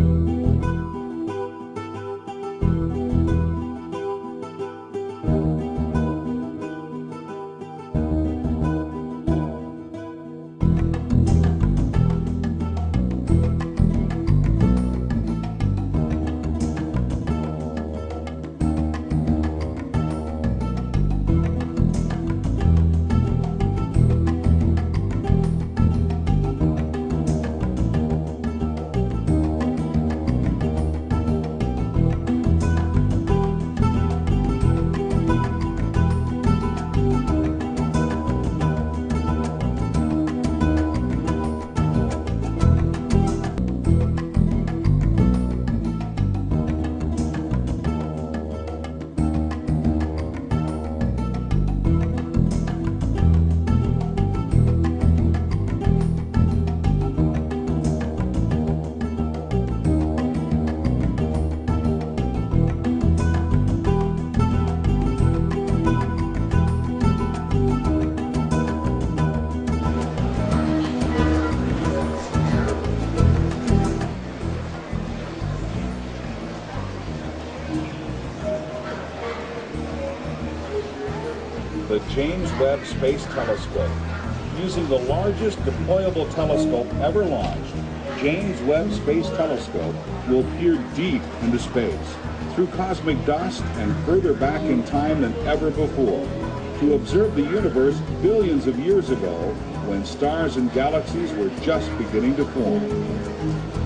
you. James Webb Space Telescope. Using the largest deployable telescope ever launched, James Webb Space Telescope will peer deep into space, through cosmic dust and further back in time than ever before, to observe the universe billions of years ago when stars and galaxies were just beginning to form.